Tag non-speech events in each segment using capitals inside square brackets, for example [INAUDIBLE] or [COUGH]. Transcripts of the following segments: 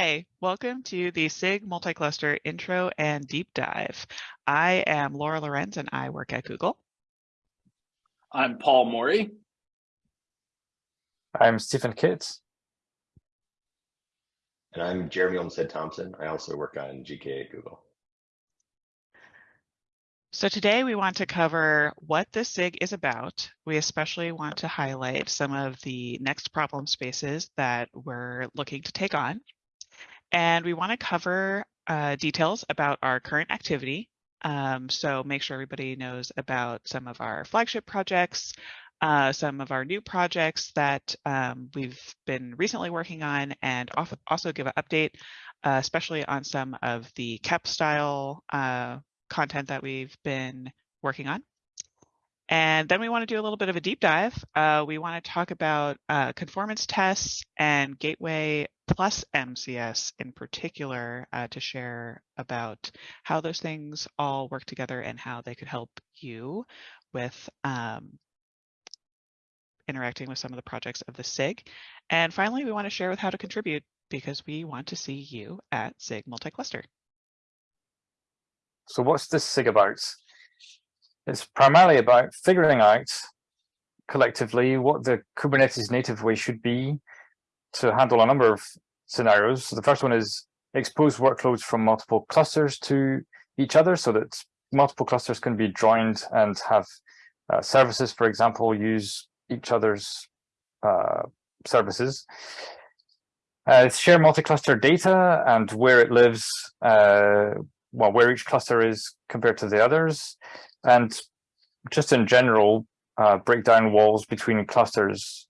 Hi, welcome to the SIG Multicluster Intro and Deep Dive. I am Laura Lorenz and I work at Google. I'm Paul Morie. I'm Stephen Kitts. And I'm Jeremy Olmsted Thompson. I also work on GK at Google. So today we want to cover what the SIG is about. We especially want to highlight some of the next problem spaces that we're looking to take on. And we want to cover uh, details about our current activity. Um, so make sure everybody knows about some of our flagship projects, uh, some of our new projects that um, we've been recently working on, and also give an update, uh, especially on some of the KEP style uh, content that we've been working on. And then we want to do a little bit of a deep dive. Uh, we want to talk about uh, conformance tests and Gateway plus MCS in particular uh, to share about how those things all work together and how they could help you with um, interacting with some of the projects of the SIG. And finally, we want to share with how to contribute because we want to see you at SIG Multicluster. So what's this SIG about? It's primarily about figuring out collectively what the Kubernetes native way should be to handle a number of scenarios. So the first one is expose workloads from multiple clusters to each other so that multiple clusters can be joined and have uh, services, for example, use each other's uh, services. Uh, share multi-cluster data and where it lives, uh, well, where each cluster is compared to the others, and just in general, uh, break down walls between clusters.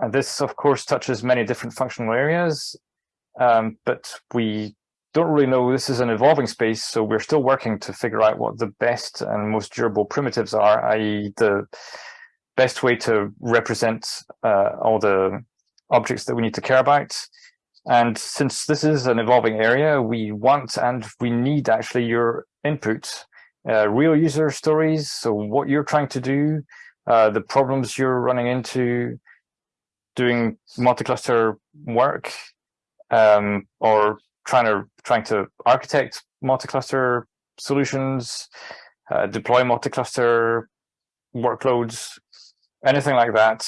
And this, of course, touches many different functional areas, um, but we don't really know. This is an evolving space, so we're still working to figure out what the best and most durable primitives are, i.e. the best way to represent uh, all the objects that we need to care about. And since this is an evolving area, we want and we need actually your input, uh, real user stories. So what you're trying to do, uh, the problems you're running into, doing multi-cluster work, um, or trying to trying to architect multi-cluster solutions, uh, deploy multi-cluster workloads, anything like that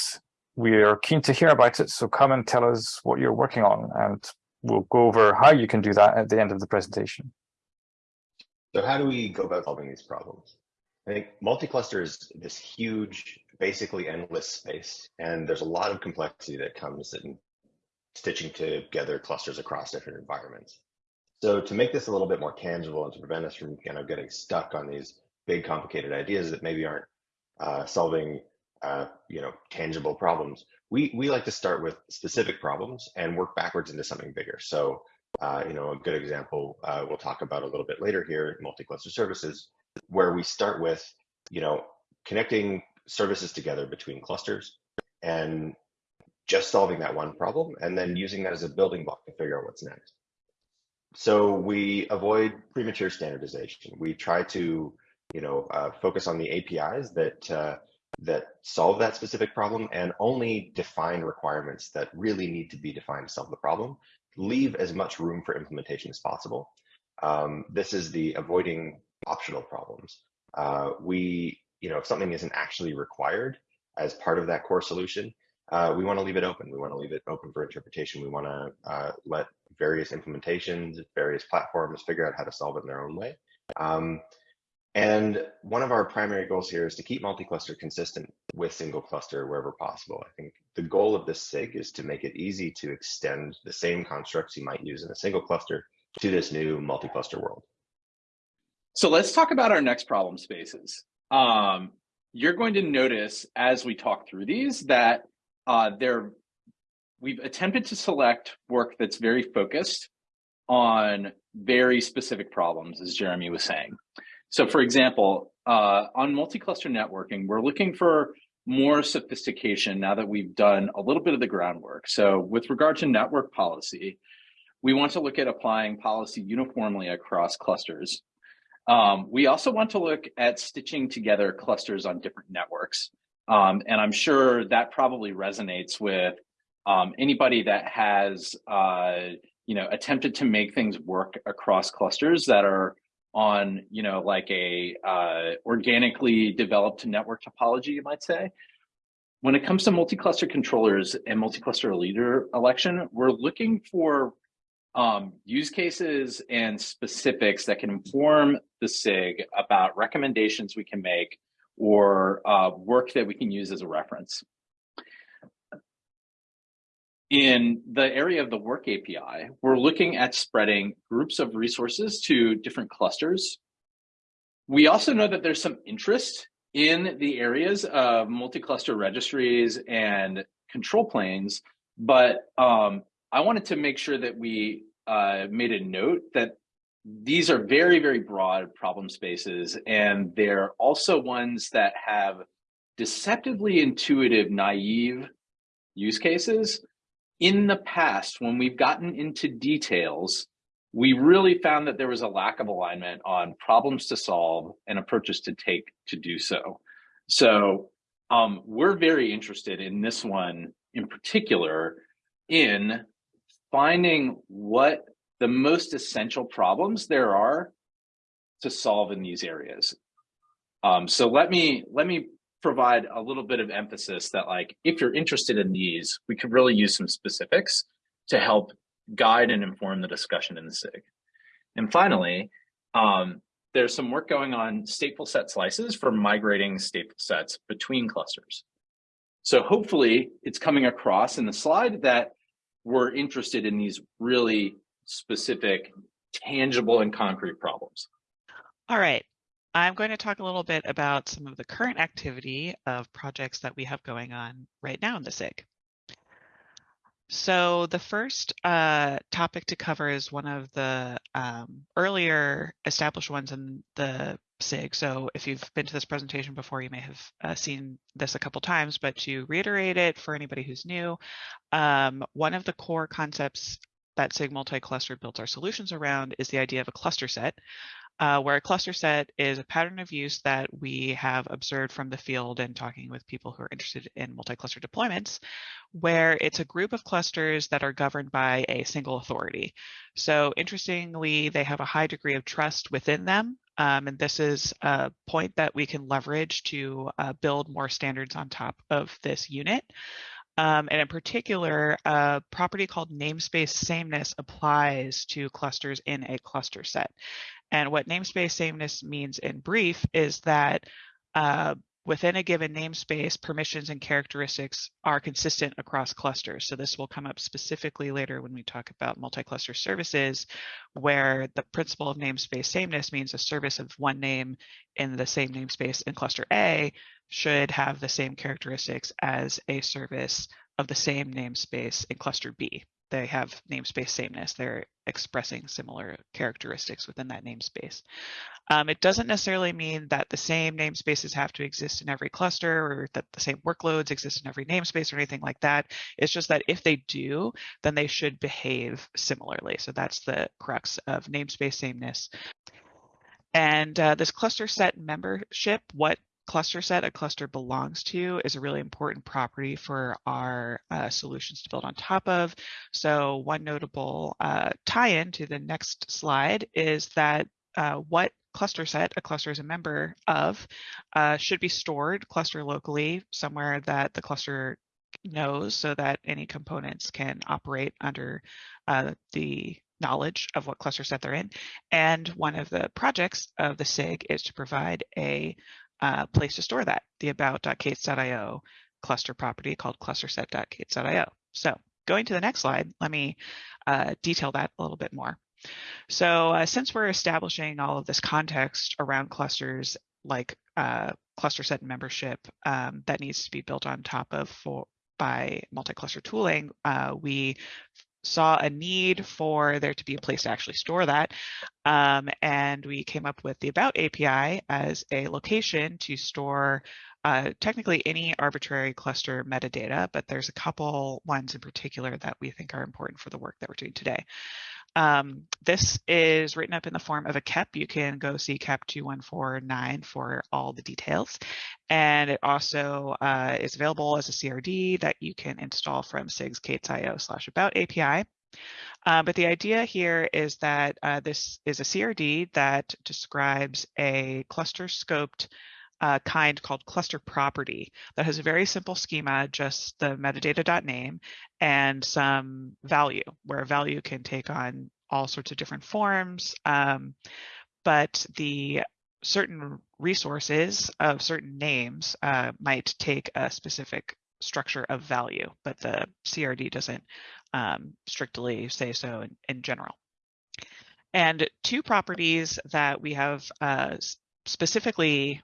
we are keen to hear about it, so come and tell us what you're working on, and we'll go over how you can do that at the end of the presentation. So how do we go about solving these problems? I think multi-cluster is this huge, basically endless space, and there's a lot of complexity that comes in stitching together clusters across different environments. So to make this a little bit more tangible and to prevent us from kind of getting stuck on these big complicated ideas that maybe aren't uh, solving uh, you know, tangible problems. We, we like to start with specific problems and work backwards into something bigger. So, uh, you know, a good example uh, we'll talk about a little bit later here, multi-cluster services, where we start with, you know, connecting services together between clusters and just solving that one problem and then using that as a building block to figure out what's next. So we avoid premature standardization. We try to, you know, uh, focus on the APIs that uh, that solve that specific problem and only define requirements that really need to be defined to solve the problem. Leave as much room for implementation as possible. Um, this is the avoiding optional problems. Uh, we, you know, if something isn't actually required as part of that core solution, uh, we want to leave it open. We want to leave it open for interpretation. We want to uh, let various implementations, various platforms figure out how to solve it in their own way. Um, and one of our primary goals here is to keep multi-cluster consistent with single cluster wherever possible. I think the goal of this SIG is to make it easy to extend the same constructs you might use in a single cluster to this new multi-cluster world. So let's talk about our next problem spaces. Um, you're going to notice as we talk through these that uh, there, we've attempted to select work that's very focused on very specific problems, as Jeremy was saying. So for example, uh, on multi-cluster networking, we're looking for more sophistication now that we've done a little bit of the groundwork. So with regard to network policy, we want to look at applying policy uniformly across clusters. Um, we also want to look at stitching together clusters on different networks. Um, and I'm sure that probably resonates with um, anybody that has, uh, you know, attempted to make things work across clusters that are on, you know, like a uh, organically developed network topology, you might say. When it comes to multi-cluster controllers and multi-cluster leader election, we're looking for um, use cases and specifics that can inform the SIG about recommendations we can make or uh, work that we can use as a reference. In the area of the work API, we're looking at spreading groups of resources to different clusters. We also know that there's some interest in the areas of multi-cluster registries and control planes, but um, I wanted to make sure that we uh, made a note that these are very, very broad problem spaces, and they're also ones that have deceptively intuitive, naive use cases in the past, when we've gotten into details, we really found that there was a lack of alignment on problems to solve and approaches to take to do so. So um, we're very interested in this one in particular in finding what the most essential problems there are to solve in these areas. Um, so let me let me provide a little bit of emphasis that like, if you're interested in these, we could really use some specifics to help guide and inform the discussion in the SIG. And finally, um, there's some work going on stateful set slices for migrating stateful sets between clusters. So hopefully it's coming across in the slide that we're interested in these really specific, tangible and concrete problems. All right. I'm going to talk a little bit about some of the current activity of projects that we have going on right now in the SIG. So the first uh, topic to cover is one of the um, earlier established ones in the SIG. So if you've been to this presentation before, you may have uh, seen this a couple times, but to reiterate it for anybody who's new, um, one of the core concepts that SIG multi-cluster builds our solutions around is the idea of a cluster set, uh, where a cluster set is a pattern of use that we have observed from the field and talking with people who are interested in multi-cluster deployments, where it's a group of clusters that are governed by a single authority. So interestingly, they have a high degree of trust within them. Um, and this is a point that we can leverage to uh, build more standards on top of this unit. Um, and in particular, a property called namespace sameness applies to clusters in a cluster set. And what namespace sameness means in brief is that uh, within a given namespace, permissions and characteristics are consistent across clusters. So this will come up specifically later when we talk about multi-cluster services, where the principle of namespace sameness means a service of one name in the same namespace in cluster A should have the same characteristics as a service of the same namespace in cluster B they have namespace sameness. They're expressing similar characteristics within that namespace. Um, it doesn't necessarily mean that the same namespaces have to exist in every cluster or that the same workloads exist in every namespace or anything like that. It's just that if they do, then they should behave similarly. So that's the crux of namespace sameness. And uh, this cluster set membership, what cluster set a cluster belongs to is a really important property for our uh, solutions to build on top of. So one notable uh, tie-in to the next slide is that uh, what cluster set a cluster is a member of uh, should be stored cluster locally somewhere that the cluster knows so that any components can operate under uh, the knowledge of what cluster set they're in. And one of the projects of the SIG is to provide a uh, place to store that, the about.k8s.io cluster property called clusterset.k8s.io. So going to the next slide, let me uh, detail that a little bit more. So uh, since we're establishing all of this context around clusters like uh, cluster set membership um, that needs to be built on top of for by multi-cluster tooling, uh, we saw a need for there to be a place to actually store that. Um, and we came up with the About API as a location to store uh, technically any arbitrary cluster metadata, but there's a couple ones in particular that we think are important for the work that we're doing today. Um, this is written up in the form of a KEP. You can go see KEP 2149 for all the details. And it also uh, is available as a CRD that you can install from sigs.k8s.io slash about API. Uh, but the idea here is that uh, this is a CRD that describes a cluster scoped uh, kind called cluster property that has a very simple schema, just the metadata.name and some value, where value can take on all sorts of different forms. Um, but the certain resources of certain names uh, might take a specific structure of value, but the CRD doesn't um, strictly say so in, in, general. And two properties that we have uh, specifically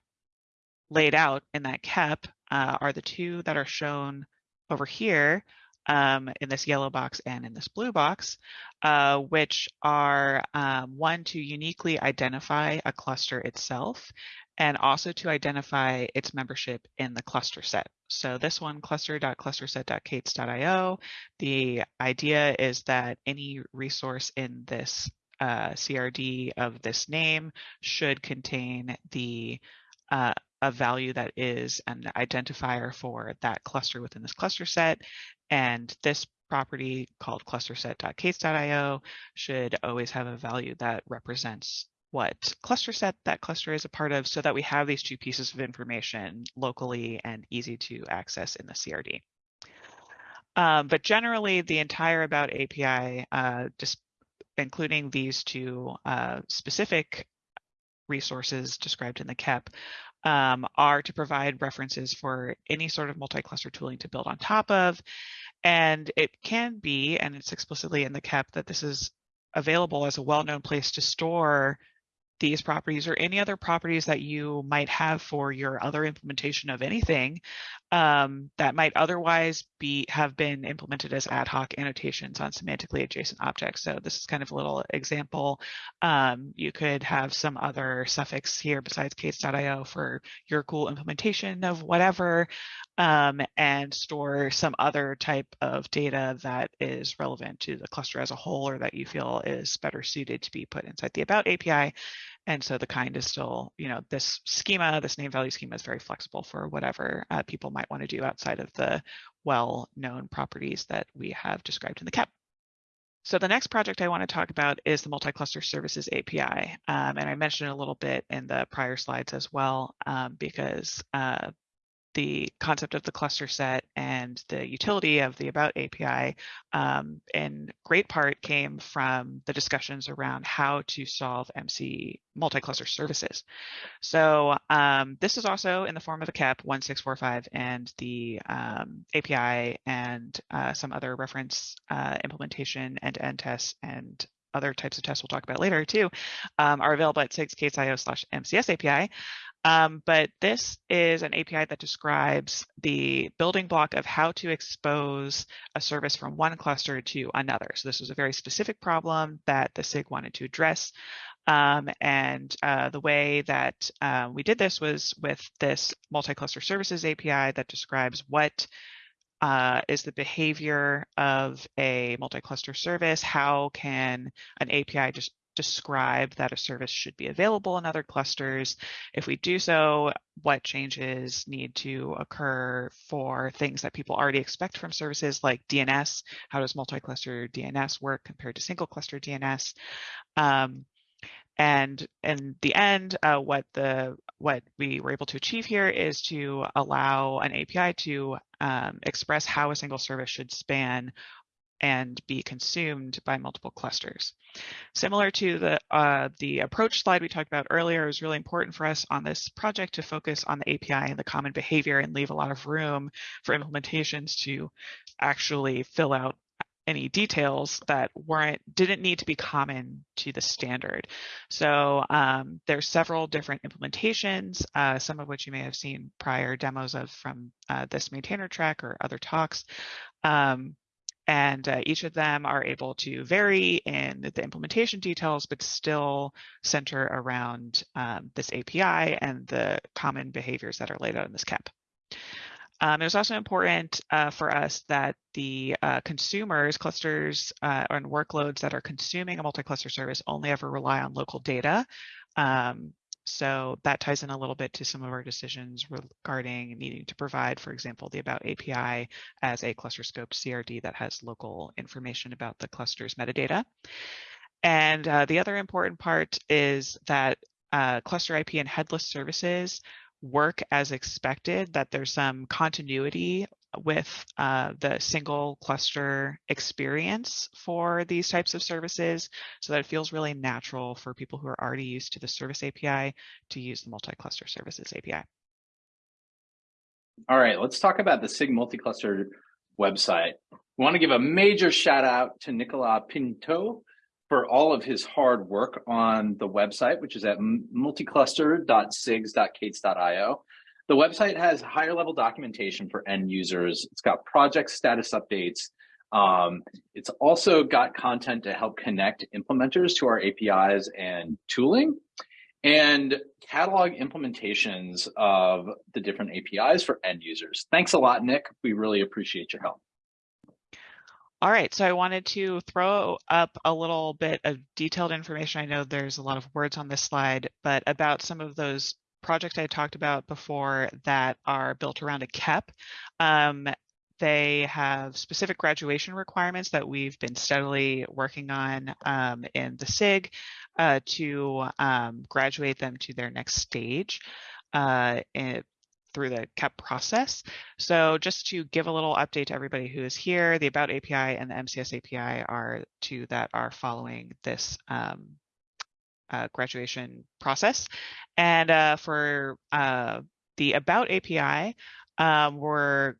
laid out in that KEP uh, are the two that are shown over here um, in this yellow box and in this blue box, uh, which are um, one to uniquely identify a cluster itself and also to identify its membership in the cluster set. So this one, cluster.clusterset.k8s.io, the idea is that any resource in this uh, CRD of this name should contain the uh, a value that is an identifier for that cluster within this cluster set. And this property called cluster clusterset.k8s.io should always have a value that represents what cluster set that cluster is a part of so that we have these two pieces of information locally and easy to access in the CRD. Um, but generally, the entire About API, uh, just including these two uh, specific resources described in the KEP, um, are to provide references for any sort of multi-cluster tooling to build on top of. And it can be, and it's explicitly in the KEP, that this is available as a well-known place to store these properties or any other properties that you might have for your other implementation of anything um, that might otherwise be have been implemented as ad hoc annotations on semantically adjacent objects. So this is kind of a little example. Um, you could have some other suffix here besides k8s.io for your cool implementation of whatever um, and store some other type of data that is relevant to the cluster as a whole or that you feel is better suited to be put inside the about API. And so the kind is still, you know, this schema, this name value schema is very flexible for whatever uh, people might want to do outside of the well-known properties that we have described in the KEP. So the next project I want to talk about is the Multi-Cluster Services API. Um, and I mentioned a little bit in the prior slides as well, um, because uh, the concept of the cluster set and the utility of the About API um, in great part came from the discussions around how to solve MC multi-cluster services. So um, this is also in the form of a KEP 1645 and the um, API and uh, some other reference uh, implementation and end tests and other types of tests we'll talk about later too, um, are available at sigs.io slash MCS API. Um, but this is an API that describes the building block of how to expose a service from one cluster to another. So this was a very specific problem that the SIG wanted to address. Um, and uh, the way that uh, we did this was with this multi-cluster services API that describes what uh, is the behavior of a multi-cluster service? How can an API just describe that a service should be available in other clusters? If we do so, what changes need to occur for things that people already expect from services like DNS? How does multi-cluster DNS work compared to single cluster DNS? Um, and in the end, uh, what the what we were able to achieve here is to allow an API to um, express how a single service should span and be consumed by multiple clusters. Similar to the uh, the approach slide we talked about earlier, it was really important for us on this project to focus on the API and the common behavior and leave a lot of room for implementations to actually fill out any details that weren't didn't need to be common to the standard. So um, there's several different implementations, uh, some of which you may have seen prior demos of from uh, this maintainer track or other talks. Um, and uh, each of them are able to vary in the implementation details, but still center around um, this API and the common behaviors that are laid out in this KEP. Um, it was also important uh, for us that the uh, consumers, clusters, uh, and workloads that are consuming a multi-cluster service only ever rely on local data. Um, so that ties in a little bit to some of our decisions regarding needing to provide, for example, the About API as a cluster scoped CRD that has local information about the cluster's metadata. And uh, the other important part is that uh, cluster IP and headless services work as expected, that there's some continuity with uh, the single cluster experience for these types of services so that it feels really natural for people who are already used to the service API to use the multi-cluster services API. All right, let's talk about the SIG multi-cluster website. We want to give a major shout out to Nicolas Pinto for all of his hard work on the website, which is at multicluster.sigs.k8s.io. The website has higher level documentation for end users. It's got project status updates. Um, it's also got content to help connect implementers to our APIs and tooling and catalog implementations of the different APIs for end users. Thanks a lot, Nick. We really appreciate your help. All right, so I wanted to throw up a little bit of detailed information. I know there's a lot of words on this slide, but about some of those projects I talked about before that are built around a KEP. Um, they have specific graduation requirements that we've been steadily working on um, in the SIG uh, to um, graduate them to their next stage. Uh, through the KEP process. So just to give a little update to everybody who is here, the About API and the MCS API are two that are following this um, uh, graduation process. And uh, for uh, the About API, um, we're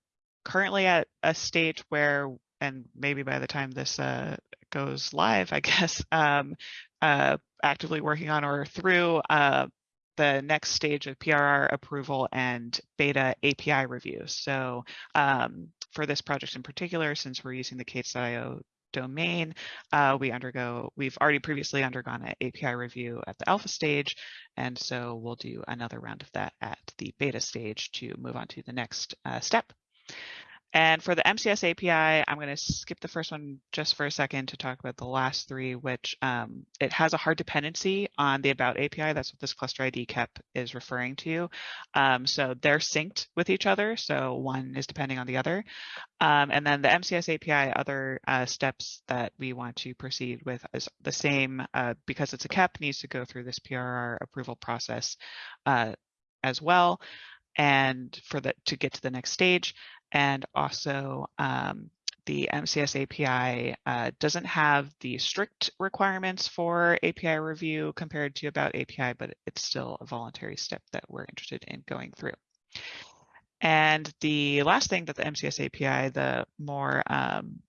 currently at a stage where, and maybe by the time this uh, goes live, I [LAUGHS] guess, um, uh, actively working on or through uh, the next stage of PRR approval and beta API review. So um, for this project in particular, since we're using the k8s.io domain, uh, we undergo, we've already previously undergone an API review at the alpha stage, and so we'll do another round of that at the beta stage to move on to the next uh, step. And for the MCS API, I'm going to skip the first one just for a second to talk about the last three, which um, it has a hard dependency on the About API. That's what this cluster ID KEP is referring to. Um, so they're synced with each other. So one is depending on the other. Um, and then the MCS API, other uh, steps that we want to proceed with is the same uh, because it's a KEP needs to go through this PRR approval process uh, as well and for the to get to the next stage and also um, the MCS API uh, doesn't have the strict requirements for API review compared to About API, but it's still a voluntary step that we're interested in going through. And the last thing that the MCS API, the more um,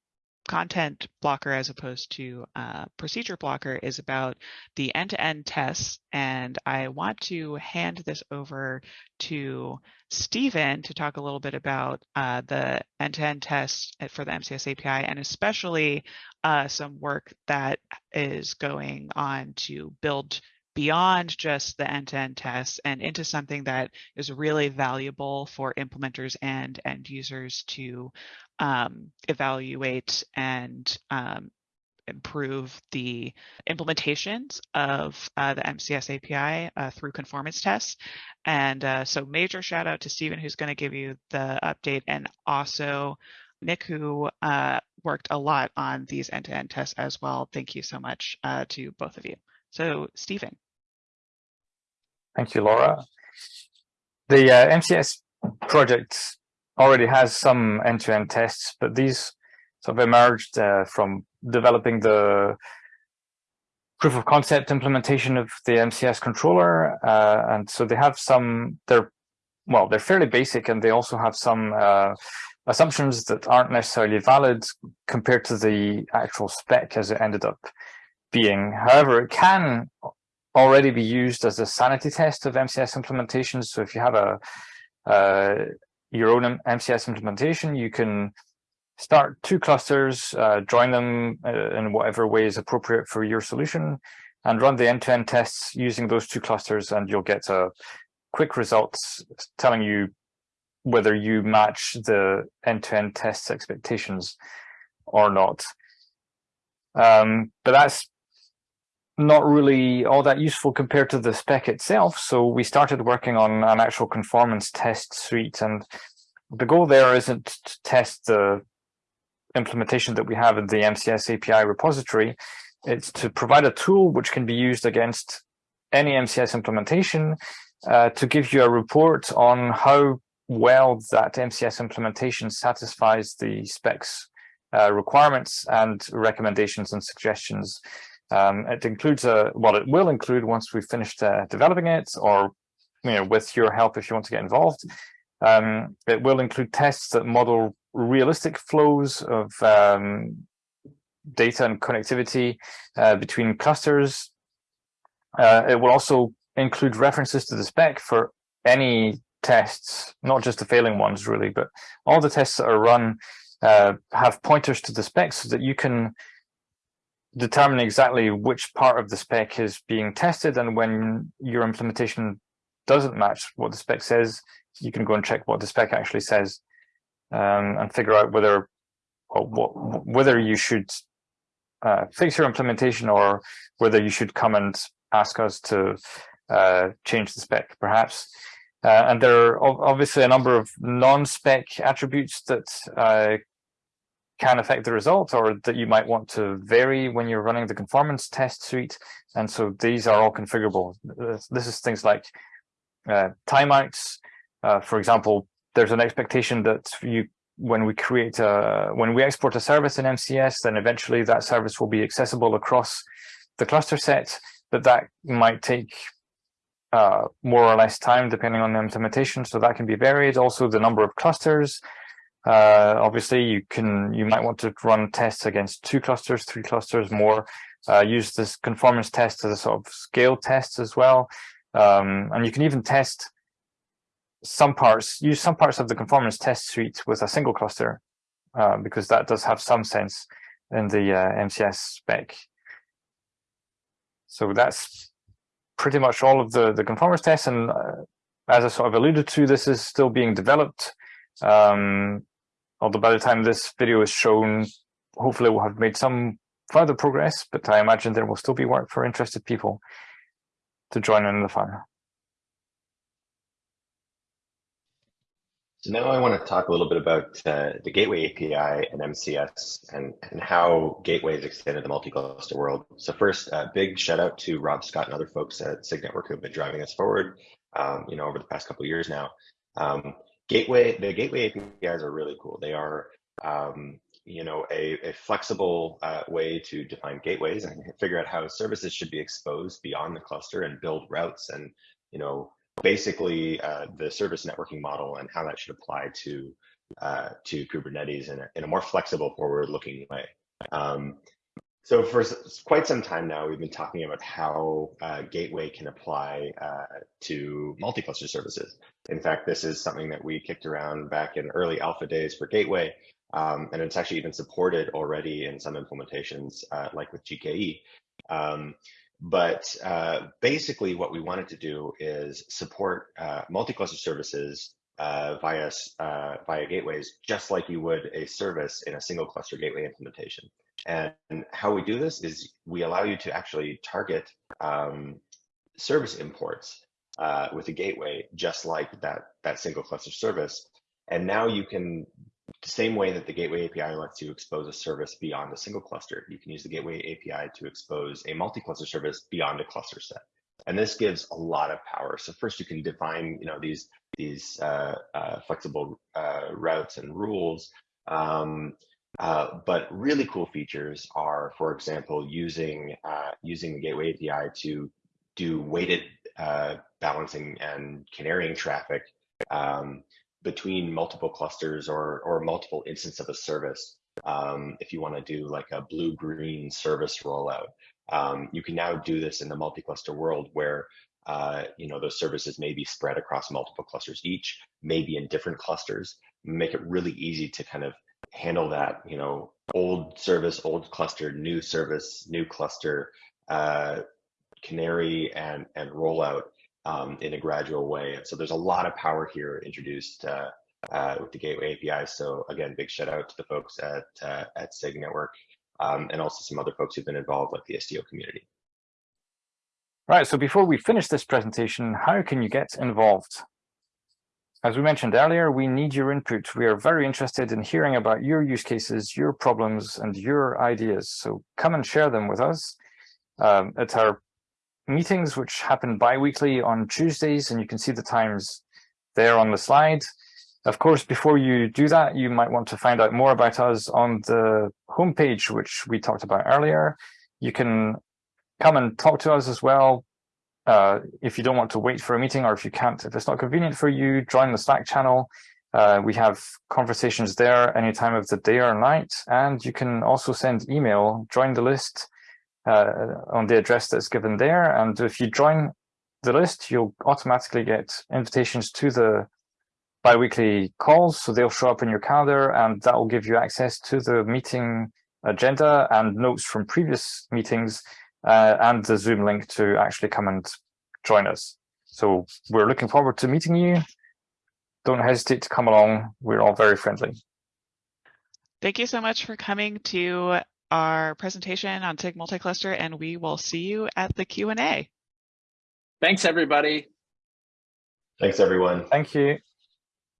content blocker as opposed to uh, procedure blocker is about the end-to-end tests. And I want to hand this over to Stephen to talk a little bit about uh, the end-to-end tests for the MCS API and especially uh, some work that is going on to build beyond just the end-to-end tests and into something that is really valuable for implementers and end users to um, evaluate and um, improve the implementations of uh, the MCS API uh, through conformance tests. And uh, so major shout out to Stephen, who's going to give you the update, and also Nick, who uh, worked a lot on these end-to-end tests as well. Thank you so much uh, to both of you. So Stephen. Thank you, Laura. The uh, MCS project already has some end-to-end -end tests, but these sort of emerged uh, from developing the proof of concept implementation of the MCS controller. Uh, and so they have some, they're, well, they're fairly basic and they also have some uh, assumptions that aren't necessarily valid compared to the actual spec as it ended up being. However, it can already be used as a sanity test of MCS implementations. So if you have a uh, your own MCS implementation, you can start two clusters, uh, join them uh, in whatever way is appropriate for your solution, and run the end-to-end -end tests using those two clusters, and you'll get a quick results telling you whether you match the end-to-end tests expectations or not. Um, but that's not really all that useful compared to the spec itself. So we started working on an actual conformance test suite. And the goal there isn't to test the implementation that we have in the MCS API repository. It's to provide a tool which can be used against any MCS implementation uh, to give you a report on how well that MCS implementation satisfies the specs uh, requirements and recommendations and suggestions. Um, it includes a, well, it will include once we've finished uh, developing it or, you know, with your help if you want to get involved. Um, it will include tests that model realistic flows of um, data and connectivity uh, between clusters. Uh, it will also include references to the spec for any tests, not just the failing ones really, but all the tests that are run uh, have pointers to the spec so that you can determine exactly which part of the spec is being tested and when your implementation doesn't match what the spec says, you can go and check what the spec actually says um, and figure out whether what, whether you should uh, fix your implementation or whether you should come and ask us to uh, change the spec, perhaps. Uh, and there are obviously a number of non-spec attributes that uh, can affect the result or that you might want to vary when you're running the conformance test suite. And so these are all configurable. This is things like uh, timeouts. Uh, for example, there's an expectation that you when we create a when we export a service in MCS, then eventually that service will be accessible across the cluster set, but that might take uh, more or less time depending on the implementation. So that can be varied. Also, the number of clusters. Uh, obviously, you can you might want to run tests against two clusters, three clusters, more. Uh, use this conformance test as a sort of scale test as well, um, and you can even test some parts, use some parts of the conformance test suite with a single cluster, uh, because that does have some sense in the uh, MCS spec. So that's pretty much all of the, the conformance tests. And uh, as I sort of alluded to, this is still being developed. Um, although by the time this video is shown, hopefully we'll have made some further progress, but I imagine there will still be work for interested people to join in the fun. So now I want to talk a little bit about uh, the Gateway API and MCS and, and how gateways extended the multi-cluster world. So first, a uh, big shout out to Rob Scott and other folks at SIG Network who have been driving us forward, um, you know, over the past couple of years now. Um, gateway, the Gateway APIs are really cool. They are, um, you know, a, a flexible uh, way to define gateways and figure out how services should be exposed beyond the cluster and build routes and, you know, basically uh, the service networking model and how that should apply to uh, to Kubernetes in a, in a more flexible, forward-looking way. Um, so for quite some time now, we've been talking about how uh, Gateway can apply uh, to multi-cluster services. In fact, this is something that we kicked around back in early alpha days for Gateway, um, and it's actually even supported already in some implementations, uh, like with GKE. Um, but uh, basically, what we wanted to do is support uh, multi-cluster services uh, via via gateways, just like you would a service in a single cluster gateway implementation. And how we do this is we allow you to actually target um, service imports uh, with a gateway, just like that that single cluster service. And now you can the same way that the Gateway API lets you expose a service beyond a single cluster, you can use the Gateway API to expose a multi-cluster service beyond a cluster set. And this gives a lot of power. So first you can define, you know, these, these uh, uh, flexible uh, routes and rules. Um, uh, but really cool features are, for example, using, uh, using the Gateway API to do weighted uh, balancing and canarying traffic um, between multiple clusters or, or multiple instances of a service. Um, if you want to do like a blue green service rollout, um, you can now do this in the multi-cluster world where uh, you know those services may be spread across multiple clusters each, maybe in different clusters. Make it really easy to kind of handle that. You know, old service, old cluster, new service, new cluster, uh, canary and and rollout um, in a gradual way. And so there's a lot of power here introduced uh, uh, with the Gateway API. So again, big shout out to the folks at uh, at SIG Network um, and also some other folks who've been involved, like the Istio community. Right, so before we finish this presentation, how can you get involved? As we mentioned earlier, we need your input. We are very interested in hearing about your use cases, your problems, and your ideas. So come and share them with us um, at our meetings, which happen bi-weekly on Tuesdays, and you can see the times there on the slide. Of course, before you do that, you might want to find out more about us on the homepage, which we talked about earlier. You can come and talk to us as well. Uh, if you don't want to wait for a meeting or if you can't, if it's not convenient for you, join the Slack channel. Uh, we have conversations there any time of the day or night. And you can also send email, join the list uh, on the address that's given there. And if you join the list, you'll automatically get invitations to the bi-weekly calls. So they'll show up in your calendar and that will give you access to the meeting agenda and notes from previous meetings uh, and the Zoom link to actually come and join us. So we're looking forward to meeting you. Don't hesitate to come along. We're all very friendly. Thank you so much for coming to our presentation on SIG multi-cluster, and we will see you at the Q&A. Thanks, everybody. Thanks, everyone. Thank you.